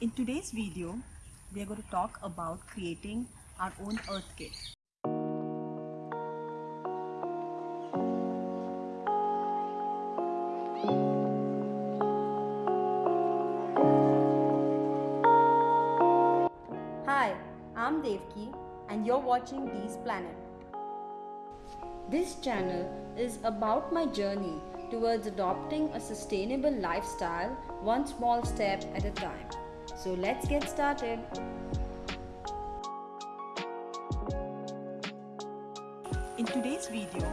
In today's video, we are going to talk about creating our own earth kit. Hi, I'm Devki and you're watching Dee's Planet. This channel is about my journey towards adopting a sustainable lifestyle one small step at a time. So let's get started. In today's video,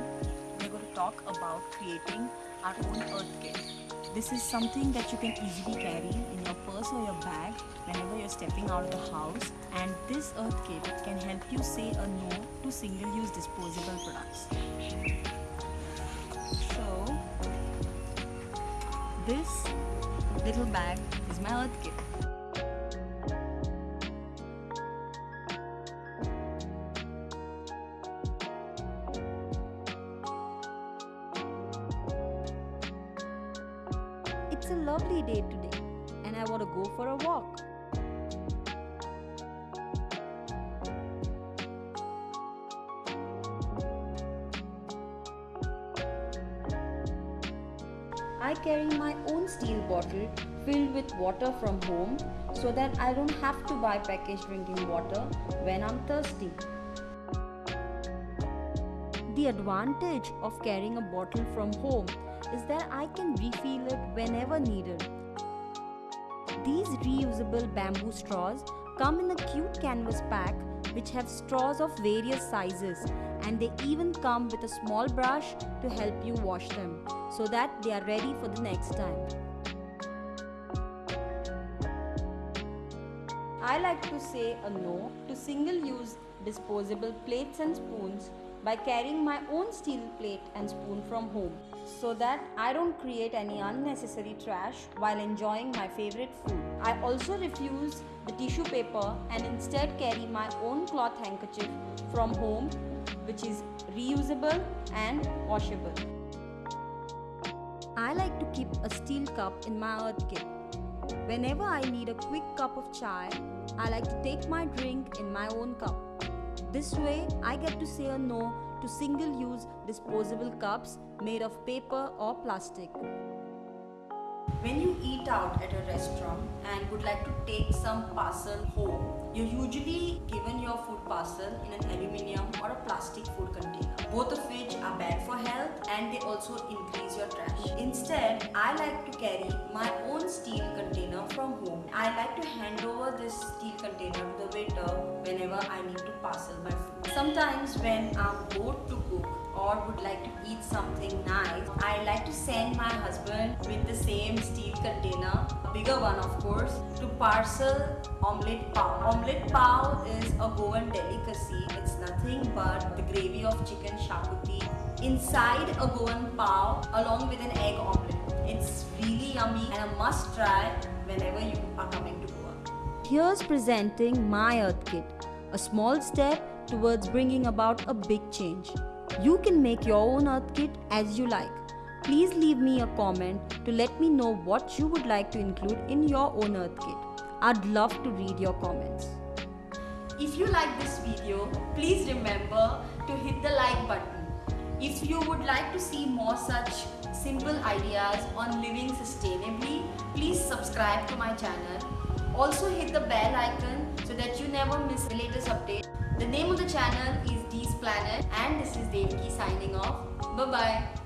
we're going to talk about creating our own earth kit. This is something that you can easily carry in your purse or your bag whenever you're stepping out of the house and this earth kit can help you say a no to single-use disposable products. So, this little bag is my earth kit. It's a lovely day today and I want to go for a walk. I carry my own steel bottle filled with water from home so that I don't have to buy packaged drinking water when I'm thirsty. The advantage of carrying a bottle from home is that I can refill it whenever needed. These reusable bamboo straws come in a cute canvas pack which have straws of various sizes and they even come with a small brush to help you wash them so that they are ready for the next time. I like to say a no to single-use disposable plates and spoons by carrying my own steel plate and spoon from home so that I don't create any unnecessary trash while enjoying my favorite food. I also refuse the tissue paper and instead carry my own cloth handkerchief from home which is reusable and washable. I like to keep a steel cup in my earth kit. Whenever I need a quick cup of chai, I like to take my drink in my own cup. This way, I get to say a no to single use disposable cups made of paper or plastic. When you eat out at a restaurant and would like to take some parcel home, you're usually given your food parcel in an aluminium or a plastic food container, both of which are bad for health and they also increase your trash. Instead, I like to carry my own steel. I like to hand over this steel container to the waiter whenever I need to parcel my food. Sometimes when I'm bored to cook or would like to eat something nice, I like to send my husband with the same steel container, a bigger one of course, to parcel omelette pav. Omelette pav is a Goan delicacy. It's nothing but the gravy of chicken shakuti inside a Goan pav along with an egg omelette. It's really yummy and a must try whenever you are coming to Goa. Here's presenting my Earth Kit, a small step towards bringing about a big change. You can make your own Earth Kit as you like. Please leave me a comment to let me know what you would like to include in your own Earth Kit. I'd love to read your comments. If you like this video, please remember to hit the like button. If you would like to see more such simple ideas on living sustainably, please subscribe to my channel. Also hit the bell icon so that you never miss the latest update. The name of the channel is Dee's Planet and this is Devki signing off. Bye bye.